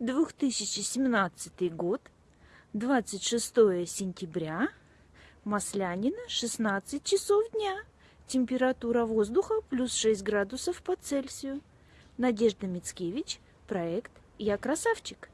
2017 год, 26 сентября, Маслянина, 16 часов дня. Температура воздуха плюс 6 градусов по Цельсию. Надежда Мицкевич, проект «Я красавчик».